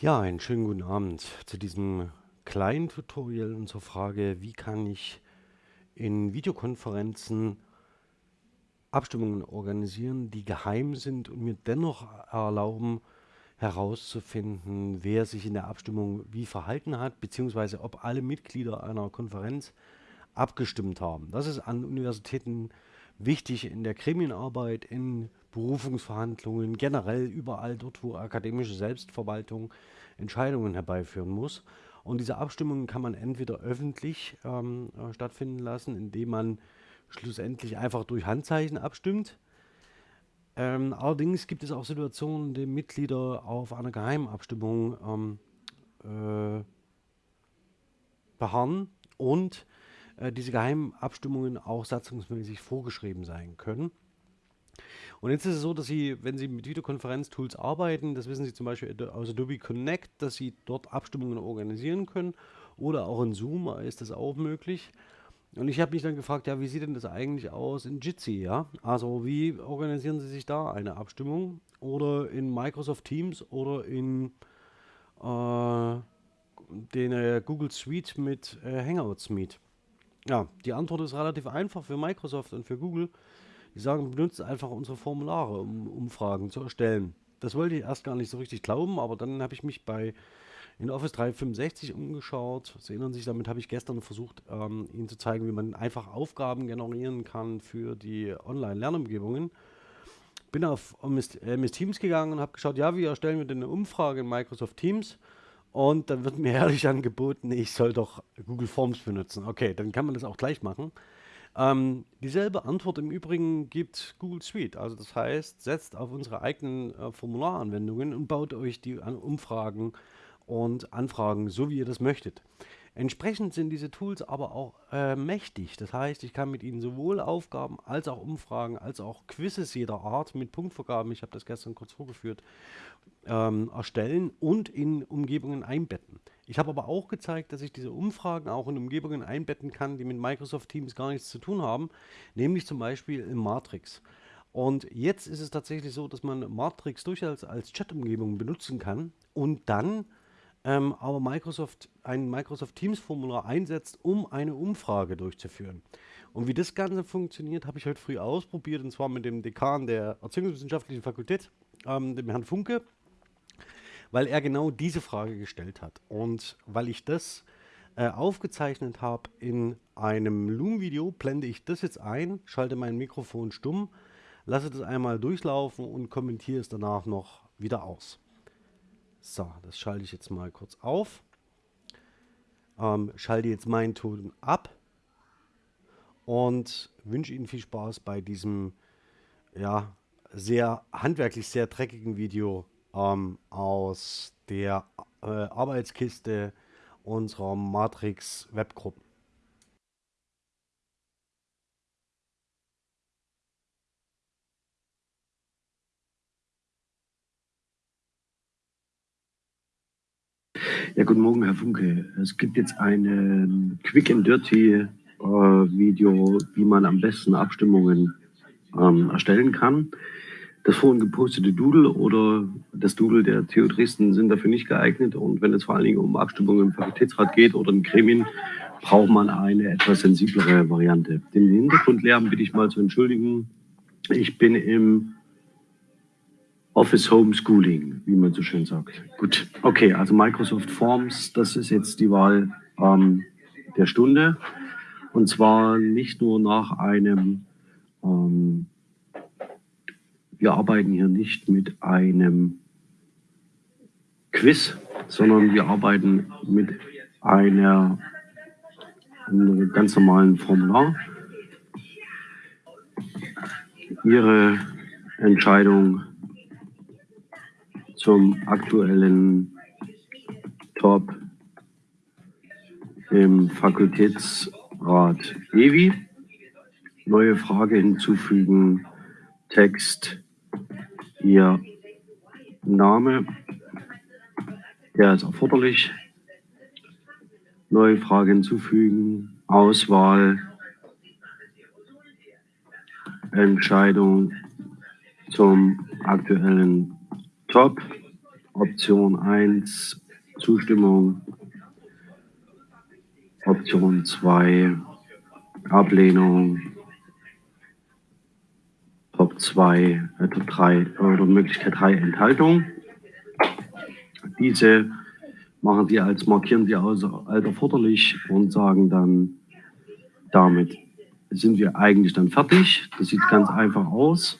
Ja, einen schönen guten Abend zu diesem kleinen Tutorial und zur Frage, wie kann ich in Videokonferenzen Abstimmungen organisieren, die geheim sind und mir dennoch erlauben, herauszufinden, wer sich in der Abstimmung wie verhalten hat, beziehungsweise ob alle Mitglieder einer Konferenz abgestimmt haben. Das ist an Universitäten wichtig in der Gremienarbeit, in Berufungsverhandlungen, generell überall dort, wo akademische Selbstverwaltung Entscheidungen herbeiführen muss. Und diese Abstimmungen kann man entweder öffentlich ähm, äh, stattfinden lassen, indem man schlussendlich einfach durch Handzeichen abstimmt. Ähm, allerdings gibt es auch Situationen, in denen Mitglieder auf einer Geheimabstimmung ähm, äh, beharren und äh, diese Geheimabstimmungen auch satzungsmäßig vorgeschrieben sein können. Und jetzt ist es so, dass Sie, wenn Sie mit Videokonferenztools arbeiten, das wissen Sie zum Beispiel aus Adobe Connect, dass Sie dort Abstimmungen organisieren können oder auch in Zoom ist das auch möglich. Und ich habe mich dann gefragt, ja, wie sieht denn das eigentlich aus in Jitsi, ja? Also wie organisieren Sie sich da eine Abstimmung? Oder in Microsoft Teams oder in äh, den äh, Google Suite mit äh, Hangouts Meet? Ja, die Antwort ist relativ einfach für Microsoft und für Google. Die sagen, benutzt einfach unsere Formulare, um Umfragen zu erstellen. Das wollte ich erst gar nicht so richtig glauben, aber dann habe ich mich bei in Office 365 umgeschaut. Sie erinnern sich, damit habe ich gestern versucht, ähm, Ihnen zu zeigen, wie man einfach Aufgaben generieren kann für die Online-Lernumgebungen. Bin auf MS, äh, MS Teams gegangen und habe geschaut, ja, wie erstellen wir denn eine Umfrage in Microsoft Teams? Und dann wird mir ehrlich angeboten, ich soll doch Google Forms benutzen. Okay, dann kann man das auch gleich machen. Ähm, dieselbe Antwort im Übrigen gibt Google Suite. Also das heißt, setzt auf unsere eigenen äh, Formularanwendungen und baut euch die Umfragen und Anfragen, so wie ihr das möchtet. Entsprechend sind diese Tools aber auch äh, mächtig. Das heißt, ich kann mit ihnen sowohl Aufgaben als auch Umfragen, als auch Quizzes jeder Art mit Punktvergaben, ich habe das gestern kurz vorgeführt, ähm, erstellen und in Umgebungen einbetten. Ich habe aber auch gezeigt, dass ich diese Umfragen auch in Umgebungen einbetten kann, die mit Microsoft Teams gar nichts zu tun haben, nämlich zum Beispiel in Matrix. Und jetzt ist es tatsächlich so, dass man Matrix durchaus als Chat-Umgebung benutzen kann und dann ähm, aber Microsoft ein Microsoft Teams Formular einsetzt, um eine Umfrage durchzuführen. Und wie das Ganze funktioniert, habe ich heute früh ausprobiert und zwar mit dem Dekan der Erziehungswissenschaftlichen Fakultät, ähm, dem Herrn Funke, weil er genau diese Frage gestellt hat. Und weil ich das äh, aufgezeichnet habe in einem Loom-Video, blende ich das jetzt ein, schalte mein Mikrofon stumm, lasse das einmal durchlaufen und kommentiere es danach noch wieder aus. So, das schalte ich jetzt mal kurz auf. Ähm, schalte jetzt meinen Ton ab und wünsche Ihnen viel Spaß bei diesem ja, sehr handwerklich sehr dreckigen Video ähm, aus der äh, Arbeitskiste unserer Matrix Webgruppen. Ja, guten Morgen, Herr Funke. Es gibt jetzt ein ähm, Quick and Dirty äh, Video, wie man am besten Abstimmungen ähm, erstellen kann. Das vorhin gepostete Doodle oder das Doodle der TU Dresden sind dafür nicht geeignet. Und wenn es vor allen Dingen um Abstimmungen im Fakultätsrat geht oder in Gremien, braucht man eine etwas sensiblere Variante. Den Hintergrundlärm bitte ich mal zu entschuldigen. Ich bin im Office Homeschooling, wie man so schön sagt. Gut, okay, also Microsoft Forms, das ist jetzt die Wahl ähm, der Stunde. Und zwar nicht nur nach einem, ähm, wir arbeiten hier nicht mit einem Quiz, sondern wir arbeiten mit einer, einem ganz normalen Formular. Ihre Entscheidung zum aktuellen Top im Fakultätsrat EWI. Neue Frage hinzufügen, Text, Ihr Name, der ist erforderlich. Neue Frage hinzufügen, Auswahl, Entscheidung zum aktuellen Top Option 1 Zustimmung, Option 2 Ablehnung, Top 2, äh, Top 3 oder Möglichkeit 3 Enthaltung. Diese machen Sie als markieren Sie als, als erforderlich und sagen dann, damit sind wir eigentlich dann fertig. Das sieht ganz einfach aus.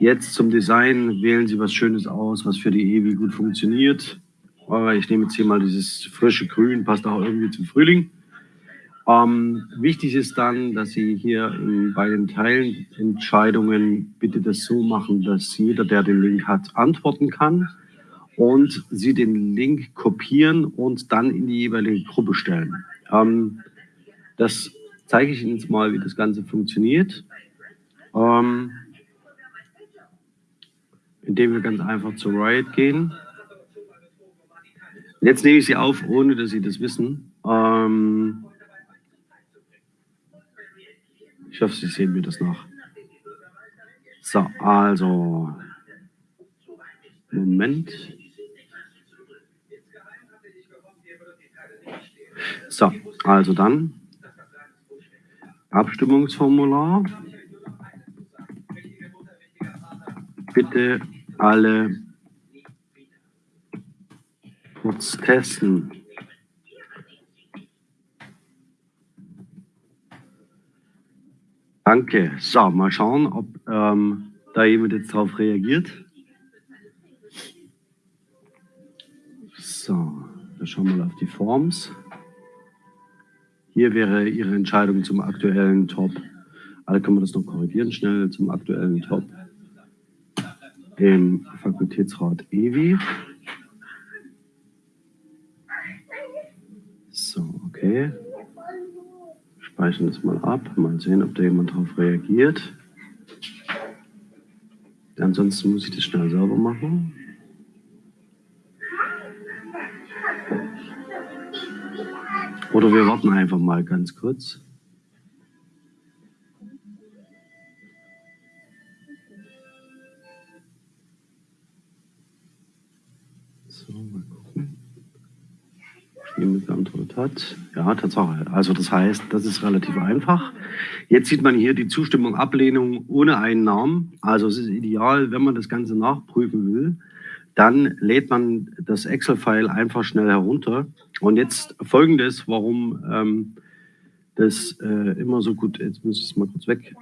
Jetzt zum Design wählen Sie was Schönes aus, was für die EWI gut funktioniert. Ich nehme jetzt hier mal dieses frische Grün, passt auch irgendwie zum Frühling. Ähm, wichtig ist dann, dass Sie hier bei den Teilentscheidungen bitte das so machen, dass jeder, der den Link hat, antworten kann und Sie den Link kopieren und dann in die jeweilige Gruppe stellen. Ähm, das zeige ich Ihnen jetzt mal, wie das Ganze funktioniert. Ähm, indem wir ganz einfach zu Riot gehen. Jetzt nehme ich Sie auf, ohne dass Sie das wissen. Ähm, ich hoffe, Sie sehen mir das nach. So, also, Moment. So, also dann Abstimmungsformular. Bitte alle kurz testen. Danke. So, mal schauen, ob ähm, da jemand jetzt darauf reagiert. So, wir schauen mal auf die Forms. Hier wäre Ihre Entscheidung zum aktuellen Top. Alle können wir das noch korrigieren, schnell zum aktuellen Top im Fakultätsrat EWI. So, okay speichern das mal ab, mal sehen, ob da jemand darauf reagiert. Ansonsten muss ich das schnell sauber machen. Oder wir warten einfach mal ganz kurz. Jemand geantwortet hat. Ja, Tatsache. Also das heißt, das ist relativ einfach. Jetzt sieht man hier die Zustimmung, Ablehnung ohne einen Namen. Also es ist ideal, wenn man das Ganze nachprüfen will, dann lädt man das Excel-File einfach schnell herunter. Und jetzt folgendes, warum ähm, das äh, immer so gut, jetzt muss ich es mal kurz weg,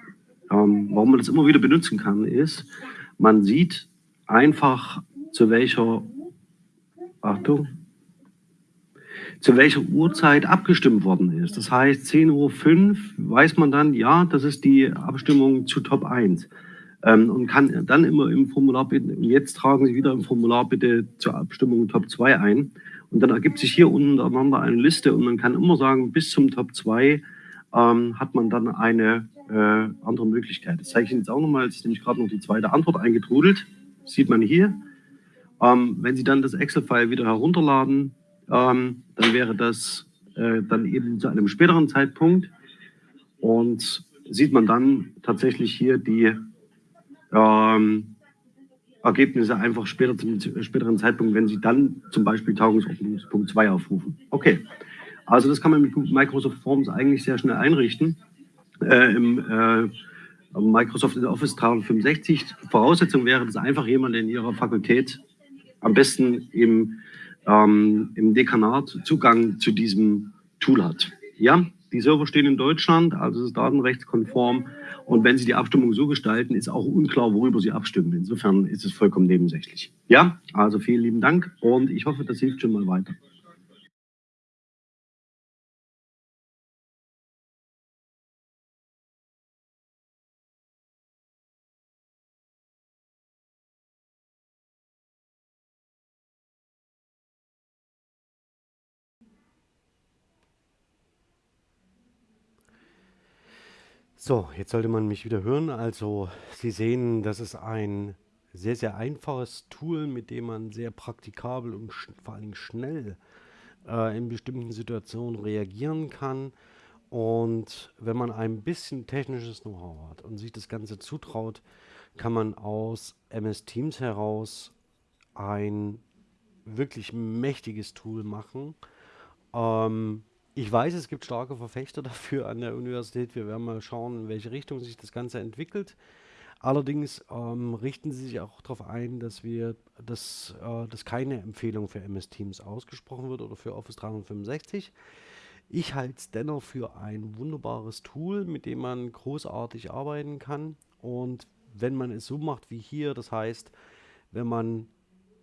ähm, warum man das immer wieder benutzen kann, ist, man sieht einfach zu welcher, Achtung, zu welcher Uhrzeit abgestimmt worden ist. Das heißt, 10.05 Uhr weiß man dann, ja, das ist die Abstimmung zu Top 1. Ähm, und kann dann immer im Formular bitten, jetzt tragen Sie wieder im Formular bitte zur Abstimmung Top 2 ein. Und dann ergibt sich hier untereinander eine Liste und man kann immer sagen, bis zum Top 2 ähm, hat man dann eine äh, andere Möglichkeit. Das zeige ich Ihnen jetzt auch nochmal, jetzt ist nämlich gerade noch die zweite Antwort eingetrudelt. Sieht man hier. Ähm, wenn Sie dann das Excel-File wieder herunterladen, ähm, dann wäre das äh, dann eben zu einem späteren Zeitpunkt. Und sieht man dann tatsächlich hier die ähm, Ergebnisse einfach später zum späteren Zeitpunkt, wenn Sie dann zum Beispiel Tagungsordnungspunkt 2 aufrufen. Okay, also das kann man mit Microsoft Forms eigentlich sehr schnell einrichten. Äh, Im äh, Microsoft Office 365 Voraussetzung wäre, dass einfach jemand in Ihrer Fakultät am besten im ähm, im Dekanat Zugang zu diesem Tool hat. Ja, die Server stehen in Deutschland, also es ist datenrechtskonform. Und wenn Sie die Abstimmung so gestalten, ist auch unklar, worüber Sie abstimmen. Insofern ist es vollkommen nebensächlich. Ja, also vielen lieben Dank und ich hoffe, das hilft schon mal weiter. So, jetzt sollte man mich wieder hören. Also, Sie sehen, das ist ein sehr, sehr einfaches Tool, mit dem man sehr praktikabel und vor allem schnell äh, in bestimmten Situationen reagieren kann. Und wenn man ein bisschen technisches Know-how hat und sich das Ganze zutraut, kann man aus MS Teams heraus ein wirklich mächtiges Tool machen. Ähm, ich weiß, es gibt starke Verfechter dafür an der Universität. Wir werden mal schauen, in welche Richtung sich das Ganze entwickelt. Allerdings ähm, richten sie sich auch darauf ein, dass wir, dass, äh, dass keine Empfehlung für MS Teams ausgesprochen wird oder für Office 365. Ich halte es dennoch für ein wunderbares Tool, mit dem man großartig arbeiten kann. Und wenn man es so macht wie hier, das heißt, wenn man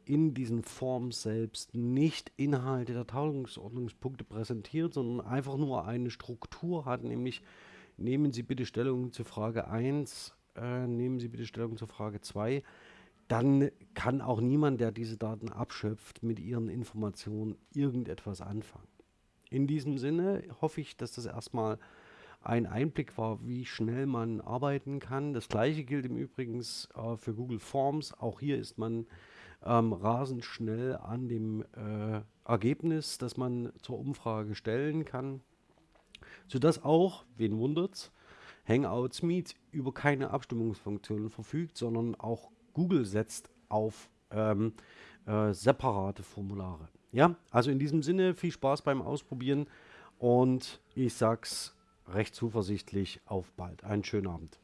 in diesen Forms selbst nicht Inhalte der Tagesordnungspunkte präsentiert, sondern einfach nur eine Struktur hat, nämlich nehmen Sie bitte Stellung zu Frage 1, äh, nehmen Sie bitte Stellung zur Frage 2, dann kann auch niemand, der diese Daten abschöpft, mit Ihren Informationen irgendetwas anfangen. In diesem Sinne hoffe ich, dass das erstmal ein Einblick war, wie schnell man arbeiten kann. Das gleiche gilt im Übrigen äh, für Google Forms. Auch hier ist man ähm, rasend schnell an dem äh, Ergebnis, das man zur Umfrage stellen kann, sodass auch, wen wundert's, Hangouts Meet über keine Abstimmungsfunktionen verfügt, sondern auch Google setzt auf ähm, äh, separate Formulare. Ja, also in diesem Sinne viel Spaß beim Ausprobieren und ich sag's recht zuversichtlich auf bald. Einen schönen Abend.